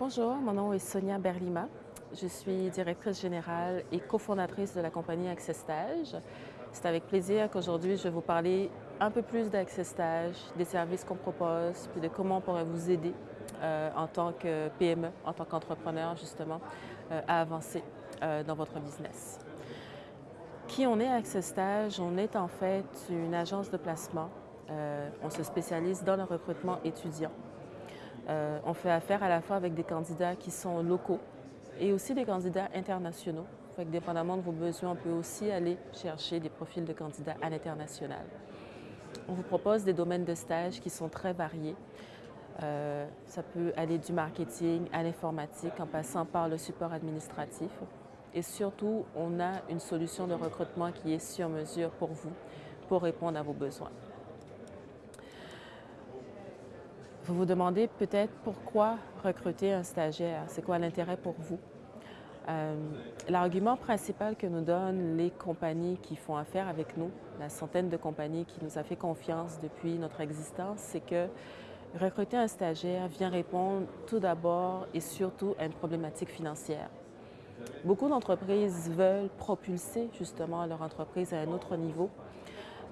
Bonjour, mon nom est Sonia Berlima. Je suis directrice générale et cofondatrice de la compagnie Access Stage. C'est avec plaisir qu'aujourd'hui je vais vous parler un peu plus d'Access Stage, des services qu'on propose, puis de comment on pourrait vous aider euh, en tant que PME, en tant qu'entrepreneur justement, euh, à avancer euh, dans votre business. Qui on est à Access Stage? On est en fait une agence de placement. on se spécialise dans le recrutement étudiant. Euh, on fait affaire à la fois avec des candidats qui sont locaux et aussi des candidats internationaux. Fait que dépendamment de vos besoins, on peut aussi aller chercher des profils de candidats à l'international. On vous propose des domaines de stage qui sont très variés. Euh, ça peut aller du marketing à l'informatique en passant par le support administratif. Et surtout, on a une solution de recrutement qui est sur mesure pour vous, pour répondre à vos besoins. Vous vous demandez peut-être pourquoi recruter un stagiaire, c'est quoi l'intérêt pour vous? Euh, l'argument principal que nous donnent les compagnies qui font affaire avec nous, la centaine de compagnies qui nous a fait confiance depuis notre existence, c'est que recruter un stagiaire vient répondre tout d'abord et surtout à une problématique financière. Beaucoup d'entreprises veulent propulser justement leur entreprise à un autre niveau,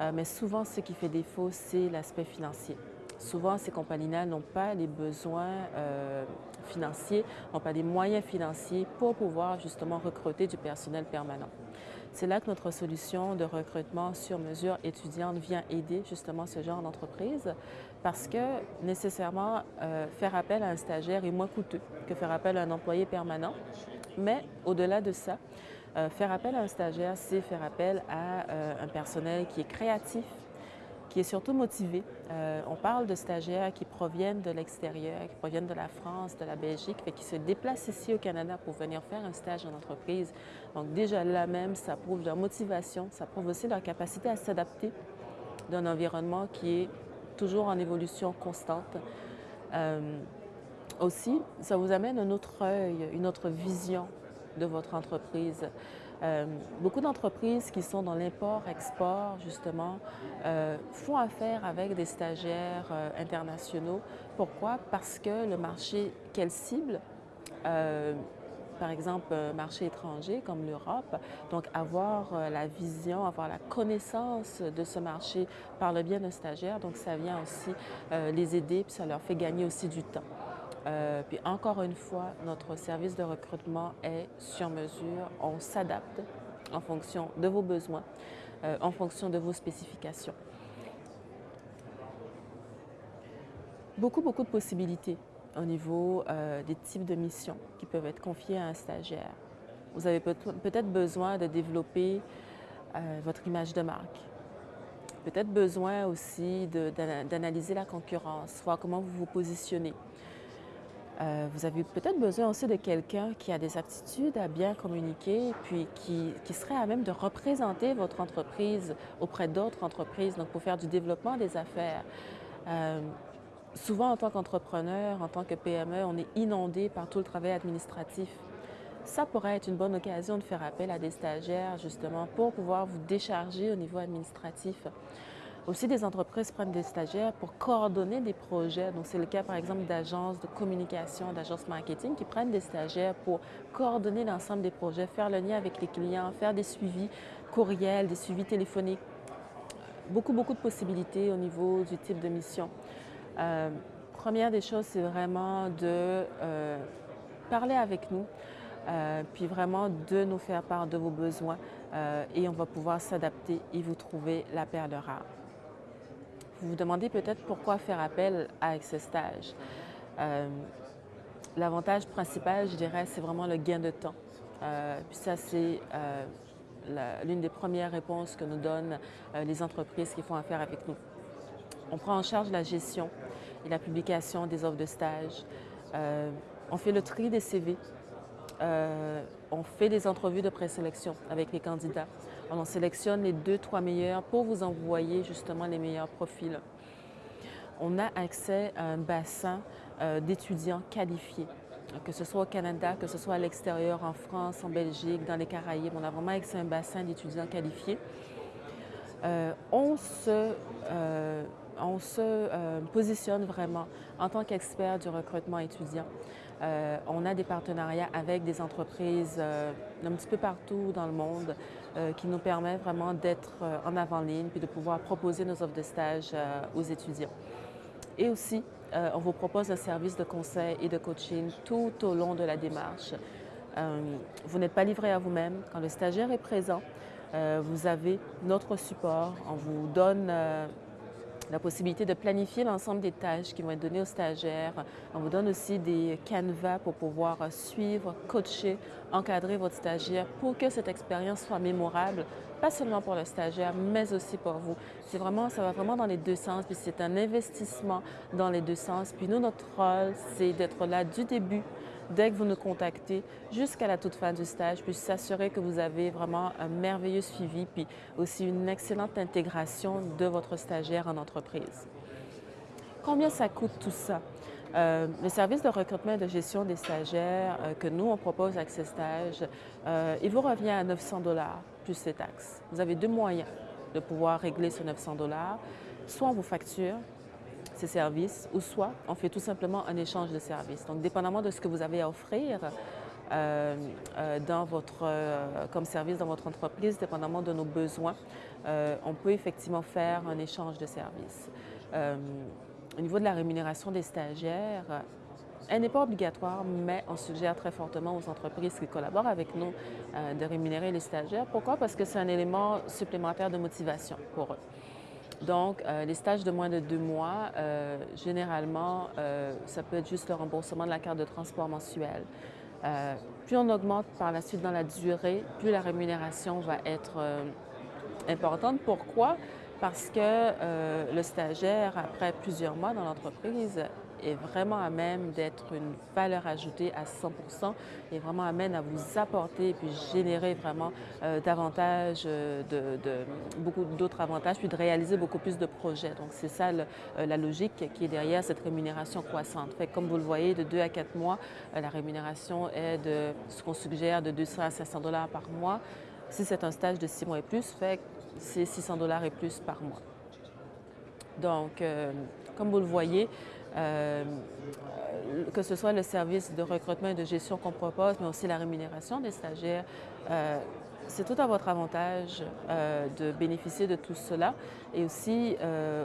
euh, mais souvent ce qui fait défaut, c'est l'aspect financier. Souvent, ces compagnies-là n'ont pas les besoins euh, financiers, n'ont pas les moyens financiers pour pouvoir justement recruter du personnel permanent. C'est là que notre solution de recrutement sur mesure étudiante vient aider justement ce genre d'entreprise parce que nécessairement, euh, faire appel à un stagiaire est moins coûteux que faire appel à un employé permanent. Mais au-delà de ça, euh, faire appel à un stagiaire, c'est faire appel à un personnel qui est créatif, qui est surtout motivé. Euh, on parle de stagiaires qui proviennent de l'extérieur, qui proviennent de la France, de la Belgique, et qui se déplacent ici au Canada pour venir faire un stage en entreprise. Donc déjà là même, ça prouve leur motivation, ça prouve aussi leur capacité à s'adapter d'un environnement qui est toujours en évolution constante. Aussi, ça vous amène un autre œil, une autre vision de votre entreprise. Euh, beaucoup d'entreprises qui sont dans l'import-export, justement, euh, font affaire avec des stagiaires euh, internationaux. Pourquoi? Parce que le marché qu'elles ciblent, par exemple, un marché étranger comme l'Europe, donc avoir la vision, avoir la connaissance de ce marché par le biais d'un stagiaire, donc ça vient aussi les aider, puis ça leur fait gagner aussi du temps. Euh, puis encore une fois, notre service de recrutement est sur mesure. On s'adapte en fonction de vos besoins, euh, en fonction de vos spécifications. Beaucoup, beaucoup de possibilités au niveau euh, des types de missions qui peuvent être confiées à un stagiaire. Vous avez peut-être besoin de développer votre image de marque, peut-être besoin aussi d'analyser la concurrence, voir comment vous vous positionnez. Euh, vous avez peut-être besoin aussi de quelqu'un qui a des aptitudes à bien communiquer, puis qui, serait à même de représenter votre entreprise auprès d'autres entreprises, donc pour faire du développement des affaires. Euh, souvent, en tant qu'entrepreneur, en tant que PME, on est inondé par tout le travail administratif. Ça pourrait être une bonne occasion de faire appel à des stagiaires, justement, pour pouvoir vous décharger au niveau administratif. Aussi, des entreprises prennent des stagiaires pour coordonner des projets. Donc, c'est le cas, par exemple, d'agences de communication, d'agences marketing qui prennent des stagiaires pour coordonner l'ensemble des projets, faire le lien avec les clients, faire des suivis courriels, des suivis téléphoniques. Beaucoup, beaucoup de possibilités au niveau du type de mission. Euh, première des choses, c'est vraiment de euh, parler avec nous, euh, puis vraiment de nous faire part de vos besoins et on va pouvoir s'adapter et vous trouver la perle rare. Vous vous demandez peut-être pourquoi faire appel à Access Stage. Euh, l'avantage principal, je dirais, c'est vraiment le gain de temps. Euh, puis ça, c'est euh, l'une des premières réponses que nous donnent les entreprises qui font affaire avec nous. On prend en charge la gestion et la publication des offres de stage. on fait le tri des CV. On fait des entrevues de présélection avec les candidats. On en sélectionne les deux, trois meilleurs pour vous envoyer justement les meilleurs profils. On a accès à un bassin euh, d'étudiants qualifiés. que ce soit au Canada, que ce soit à l'extérieur, en France, en Belgique, dans les Caraïbes. On a vraiment accès à un bassin d'étudiants qualifiés. on se, on se positionne vraiment en tant qu'expert du recrutement étudiant. Euh, on a des partenariats avec des entreprises euh, un petit peu partout dans le monde euh, qui nous permettent vraiment d'être en avant-ligne puis de pouvoir proposer nos offres de stage aux étudiants. Et aussi, on vous propose un service de conseil et de coaching tout au long de la démarche. vous n'êtes pas livré à vous-même. Quand le stagiaire est présent, vous avez notre support. On vous donne la possibilité de planifier l'ensemble des tâches qui vont être données aux stagiaires. On vous donne aussi des canevas pour pouvoir suivre, coacher, encadrer votre stagiaire pour que cette expérience soit mémorable, pas seulement pour le stagiaire, mais aussi pour vous. C'est vraiment, ça va vraiment dans les deux sens, puis c'est un investissement dans les deux sens. Puis nous, notre rôle, c'est d'être là du début dès que vous nous contactez jusqu'à la toute fin du stage, puis s'assurer que vous avez vraiment un merveilleux suivi, puis aussi une excellente intégration de votre stagiaire en entreprise. Combien ça coûte tout ça? Euh, le service de recrutement et de gestion des stagiaires euh, que nous, on propose avec ces stages, euh, il vous revient à 900 dollars plus ces taxes. Vous avez deux moyens de pouvoir régler ce 900 dollars. Soit on vous facture ces services, ou soit on fait tout simplement un échange de services. Donc, dépendamment de ce que vous avez à offrir euh, euh, dans votre, euh, comme service dans votre entreprise, dépendamment de nos besoins, on peut effectivement faire un échange de services. au niveau de la rémunération des stagiaires, elle n'est pas obligatoire, mais on suggère très fortement aux entreprises qui collaborent avec nous de rémunérer les stagiaires. Pourquoi? Parce que c'est un élément supplémentaire de motivation pour eux. Donc, euh, les stages de moins de deux mois, euh, généralement, euh, ça peut être juste le remboursement de la carte de transport mensuelle. plus on augmente par la suite dans la durée, plus la rémunération va être importante. Pourquoi? Parce que le stagiaire, après plusieurs mois dans l'entreprise, est vraiment à même d'être une valeur ajoutée à 100% et vraiment amène à vous apporter et puis générer vraiment euh, davantage euh, de, beaucoup d'autres avantages, puis de réaliser beaucoup plus de projets. Donc, c'est ça euh, la logique qui est derrière cette rémunération croissante. Fait comme vous le voyez, de 2 à 4 mois, la rémunération est de ce qu'on suggère de 200 à 500 dollars par mois. Si c'est un stage de 6 mois et plus, fait c'est 600 dollars et plus par mois. Donc, comme vous le voyez, euh, que ce soit le service de recrutement et de gestion qu'on propose, mais aussi la rémunération des stagiaires, euh, c'est tout à votre avantage euh, de bénéficier de tout cela. Et aussi,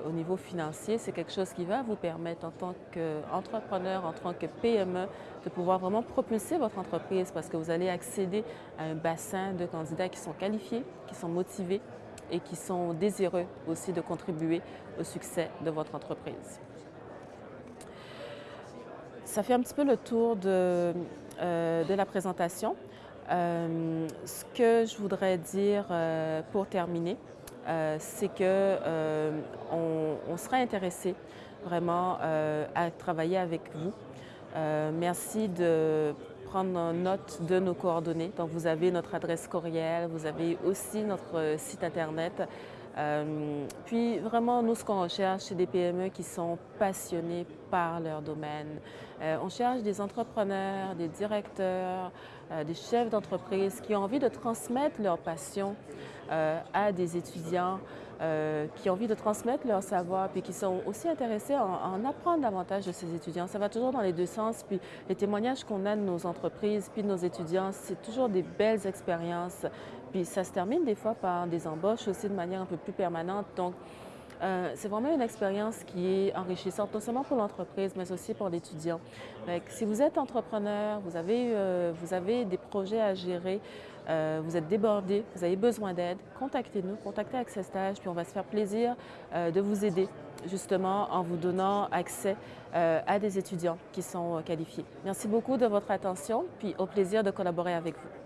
au niveau financier, c'est quelque chose qui va vous permettre en tant qu'entrepreneur, en tant que PME, de pouvoir vraiment propulser votre entreprise parce que vous allez accéder à un bassin de candidats qui sont qualifiés, qui sont motivés et qui sont désireux aussi de contribuer au succès de votre entreprise. Ça fait un petit peu le tour de, euh, la présentation. Euh, ce que je voudrais dire euh, pour terminer, c'est que on, serait intéressé vraiment à travailler avec vous. merci de prendre note de nos coordonnées. Donc, vous avez notre adresse courriel, vous avez aussi notre site Internet. Euh, puis vraiment, nous, ce qu'on recherche, c'est des PME qui sont passionnés par leur domaine. Euh, on cherche des entrepreneurs, des directeurs, euh, des chefs d'entreprise qui ont envie de transmettre leur passion à des étudiants, qui ont envie de transmettre leur savoir, puis qui sont aussi intéressés à en, apprendre davantage de ces étudiants. Ça va toujours dans les deux sens. Puis les témoignages qu'on a de nos entreprises, puis de nos étudiants, c'est toujours des belles expériences puis ça se termine des fois par des embauches aussi de manière un peu plus permanente. Donc, euh, c'est vraiment une expérience qui est enrichissante, non seulement pour l'entreprise, mais aussi pour l'étudiant. Si vous êtes entrepreneur, vous avez, euh, vous avez des projets à gérer, euh, vous êtes débordé, vous avez besoin d'aide, contactez-nous, contactez Access Stage, puis on va se faire plaisir de vous aider justement en vous donnant accès à des étudiants qui sont qualifiés. Merci beaucoup de votre attention, puis au plaisir de collaborer avec vous.